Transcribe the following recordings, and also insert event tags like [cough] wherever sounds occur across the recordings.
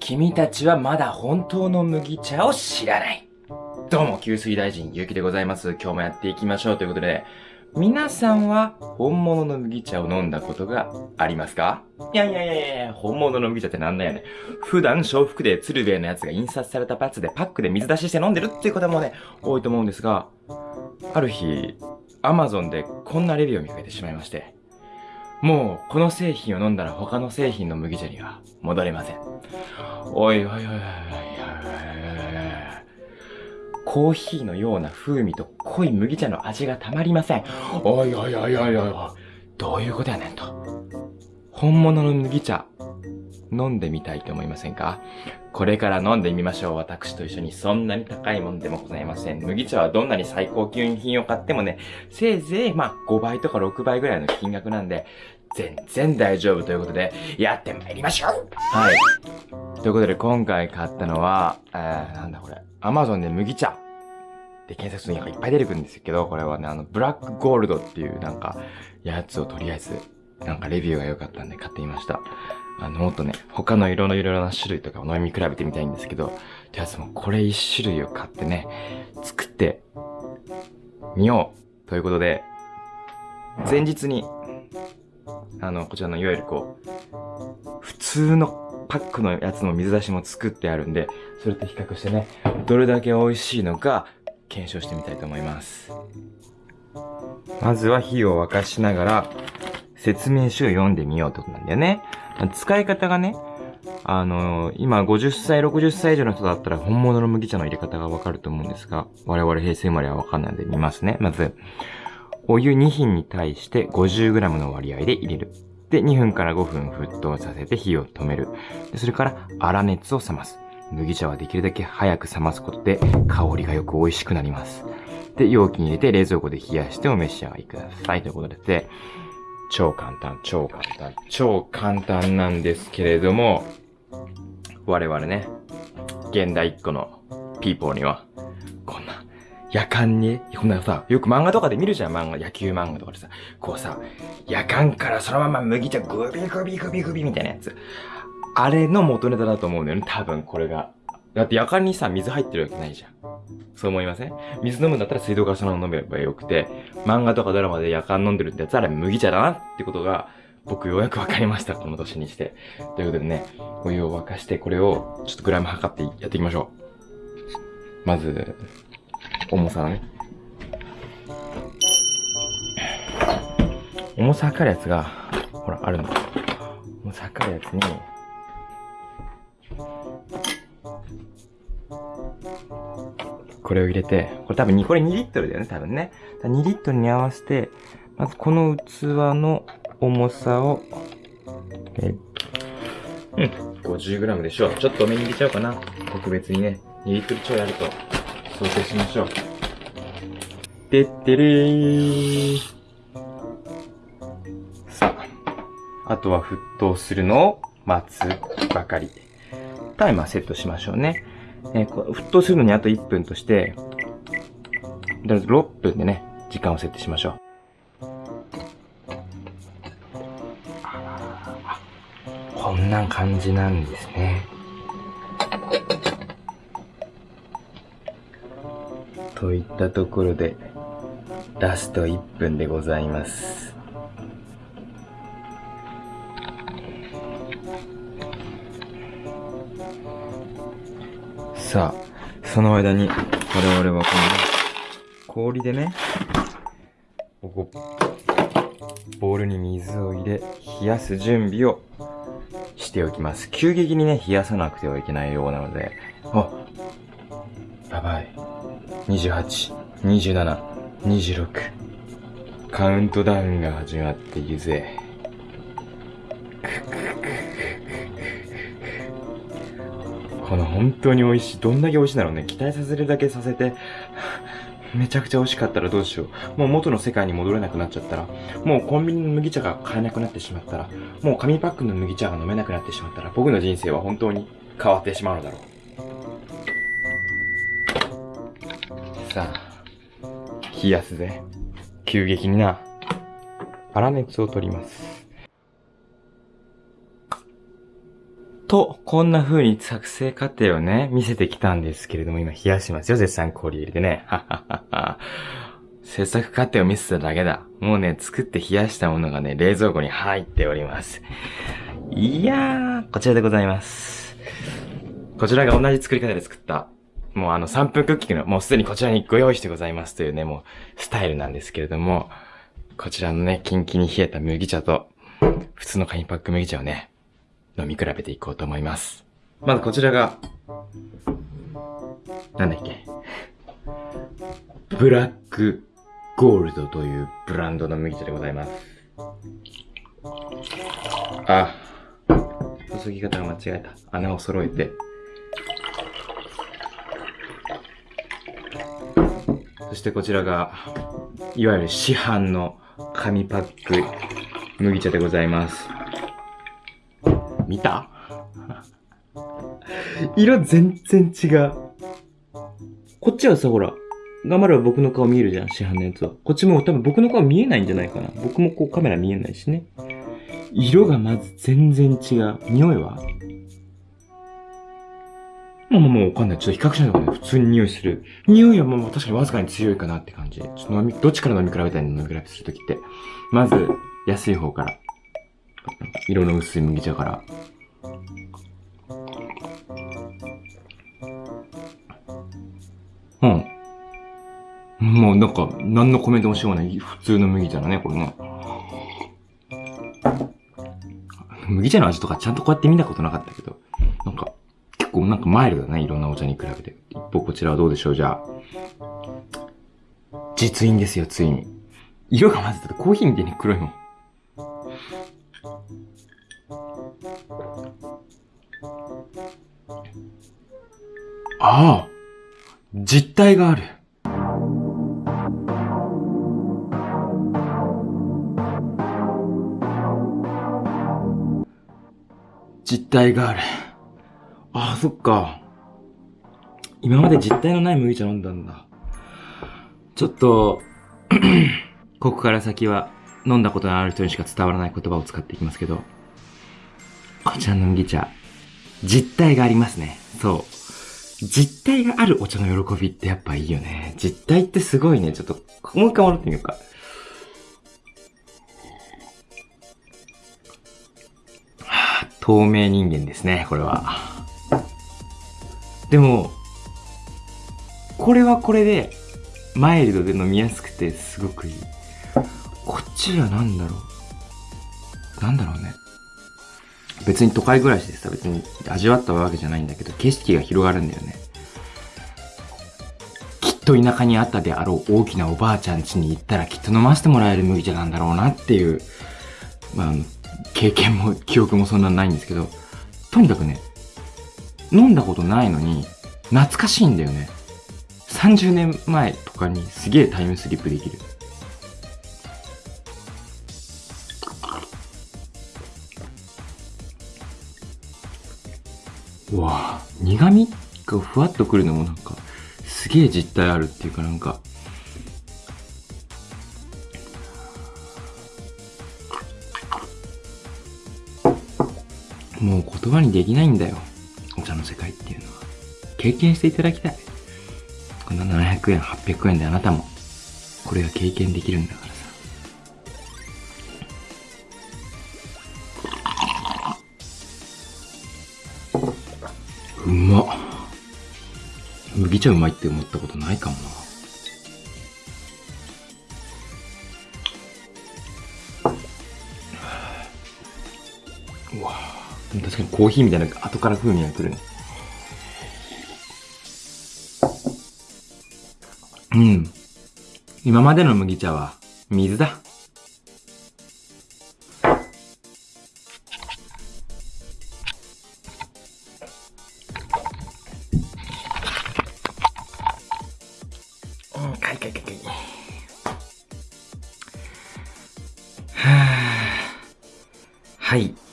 君たちはまだ本当の麦茶を知らない。どうも、給水大臣、ゆうきでございます。今日もやっていきましょうということで、皆さんは本物の麦茶を飲んだことがありますか？いやいやいやいや、本物の麦茶ってなんだよね。普段、小福で鶴瓶のやつが印刷されたパツでパックで水出しして飲んでるっていう方もね、多いと思うんですが、ある日、アマゾンでこんなレビューを見かけてしまいまして、もう、この製品を飲んだら他の製品の麦茶には戻れません。おいおいおいおいおいおいおいおいコーヒーのような風味と濃い麦茶の味がたまりません。おいおいおいおいおいおい。どういうことやねんと。本物の麦茶、飲んでみたいと思いませんか？これから飲んでみましょう。私と一緒にそんなに高いもんでもございません。麦茶はどんなに最高級品を買ってもね、せいぜいまあ5倍とか6倍ぐらいの金額なんで、全然大丈夫ということで、やってまいりましょうはい。ということで今回買ったのは、えー、なんだこれ。Amazon で麦茶。で、検索するとなんかいっぱい出てくるんですけど、これはね、あの、ブラックゴールドっていうなんか、やつをとりあえず、なんかレビューが良かったんで買ってみました。あの、もっとね、他の色のいろいろな種類とかを飲み比べてみたいんですけど、とりあえずもうこれ一種類を買ってね、作ってみようということで、前日に、あの、こちらのいわゆるこう、普通のパックのやつの水出しも作ってあるんで、それと比較してね、どれだけ美味しいのか検証してみたいと思います。まずは火を沸かしながら、説明書を読んでみようってことなんだよね。使い方がね、あの今50歳、60歳以上の人だったら本物の麦茶の入れ方がわかると思うんですが、我々平成生まれはわかんないんで見ますね。まず、お湯2品に対して 50g の割合で入れる。で、2分から5分沸騰させて火を止める。でそれから粗熱を冷ます。麦茶はできるだけ早く冷ますことで香りがよく美味しくなります。で、容器に入れて冷蔵庫で冷やしてお召し上がりください。ということで、超簡単、超簡単、超簡単なんですけれども、我々ね、現代一個のピーポーには、こんな、夜間に、こんなさ、よく漫画とかで見るじゃん、漫画、野球漫画とかでさ、こうさ、夜間からそのまま麦茶グビグビグビグビみたいなやつ。あれの元ネタだと思うんだよね、多分これが。だって夜間にさ、水入ってるわけないじゃん。そう思いません？水飲むんだったら水道からそのまま飲めばよくて、漫画とかドラマで夜間飲んでるってやつはあれ麦茶だなってことが、僕ようやくわかりました、この年にして。ということでね、お湯を沸かして、これをちょっとグラム測ってやっていきましょう。まず、重さのね。重さ測るやつが、ほら、あるの。重さ測るやつに、これを入れて、これ多分に、これ2リットルだよね、多分ね。2リットルに合わせて、まずこの器の重さを、えうん、50g でしょう。ちょっと多めに入れちゃおうかな。特別にね、2リットル超やると想定しましょう。てってれー。さあ、あとは沸騰するのを待つばかり。タイマーセットしましょうね。えー沸騰するのにあと1分として、とりあえず6分でね、時間を設定しましょう。こんな感じなんですね。といったところで、ラスト1分でございます。さあ、その間に、我々はこの、氷でね、ここ、ボウルに水を入れ、冷やす準備をしておきます。急激にね、冷やさなくてはいけないようなので、あ、やばい。28、27、26。カウントダウンが始まっているぜ。この本当に美味しい。どんだけ美味しいだろうね。期待させるだけさせて、[laughs] めちゃくちゃ美味しかったらどうしよう。もう元の世界に戻れなくなっちゃったら、もうコンビニの麦茶が買えなくなってしまったら、もう紙パックの麦茶が飲めなくなってしまったら、僕の人生は本当に変わってしまうのだろう。さあ、冷やすぜ。急激にな。粗熱を取ります。と、こんな風に作成過程をね、見せてきたんですけれども、今冷やしますよ、絶賛氷入れてね。はははは。制作過程を見せただけだ。もうね、作って冷やしたものがね、冷蔵庫に入っております。いやー、こちらでございます。こちらが同じ作り方で作った、もうあの3分クッキーの、もうすでにこちらにご用意してございますというね、もうスタイルなんですけれども、こちらのね、キンキンに冷えた麦茶と、普通の紙パック麦茶をね、飲み比べていこうと思います。まずこちらが、なんだっけ。ブラックゴールドというブランドの麦茶でございます。あ、注ぎ方が間違えた。穴を揃えて。そしてこちらが、いわゆる市販の紙パック麦茶でございます。見た？[laughs] 色全然違う。こっちはさ、ほら、頑張れば僕の顔見えるじゃん、市販のやつは。こっちも多分僕の顔見えないんじゃないかな。僕もこうカメラ見えないしね。色がまず全然違う。匂いは？まあもうわかんない。ちょっと比較しないとね、普通に匂いする。匂いはもう確かにわずかに強いかなって感じ。ちょっと飲み、どっちから飲み比べたいの飲み比べするときって。まず、安い方から。色の薄い麦茶から。うん。もうなんか、何のコメントもしようがない。普通の麦茶だね、これね。麦茶の味とかちゃんとこうやって見たことなかったけど、なんか、結構なんかマイルドだね、いろんなお茶に比べて。一方こちらはどうでしょう、じゃあ。実印ですよ、ついに。色がまずだってコーヒーみたいに黒いもん。ああ実体がある。実体がある。ああ、そっか。今まで実体のない麦茶飲んだんだ。ちょっと [clears throat] ここから先は飲んだことのある人にしか伝わらない言葉を使っていきますけど、こちらの麦茶、実体がありますね。そう。実体があるお茶の喜びってやっぱいいよね。実体ってすごいね。ちょっと、もう一回戻ってみようか。はあ、透明人間ですね、これは。でも、これはこれで、マイルドで飲みやすくてすごくいい。こっちは何だろう。なんだろうね。別に都会暮らしでさ、別に味わったわけじゃないんだけど、景色が広がるんだよね。きっと田舎にあったであろう大きなおばあちゃん家に行ったらきっと飲ませてもらえる麦茶なんだろうなっていう、まあ、経験も [laughs] 記憶もそんなないんですけど、とにかくね、飲んだことないのに、懐かしいんだよね。30年前とかにすげえタイムスリップできる。うわ苦味？がふわっとくるのもなんか、すげえ実体あるっていうかなんか、もう言葉にできないんだよ。お茶の世界っていうのは。経験していただきたい。こんな700円、800円であなたも、これが経験できるんだから。うまっ。麦茶うまいって思ったことないかもな。うわ確かにコーヒーみたいな後から風味が来るね。うん。今までの麦茶は水だ。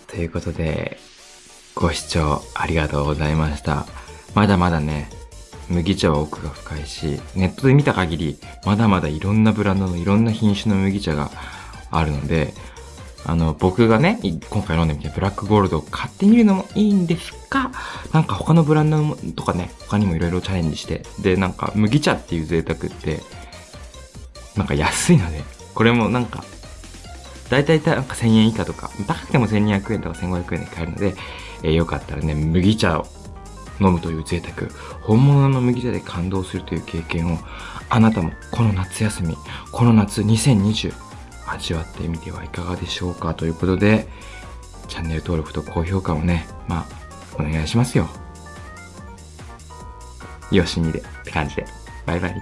ということで、ご視聴ありがとうございました。まだまだね、麦茶は奥が深いし、ネットで見た限り、まだまだいろんなブランドのいろんな品種の麦茶があるので、あの、僕がね、今回飲んでみてブラックゴールドを買ってみるのもいいんですが、なんか他のブランドとかね、他にもいろいろチャレンジして、で、なんか麦茶っていう贅沢って、なんか安いので、これもなんか、だいたいなんか1000円以下とか、高くても1200円とか1500円で買えるので、えー、よかったらね、麦茶を飲むという贅沢、本物の麦茶で感動するという経験を、あなたもこの夏休み、この夏2020、味わってみてはいかがでしょうかということで、チャンネル登録と高評価をね、まあ、お願いしますよ。よしみでって感じで。バイバイ。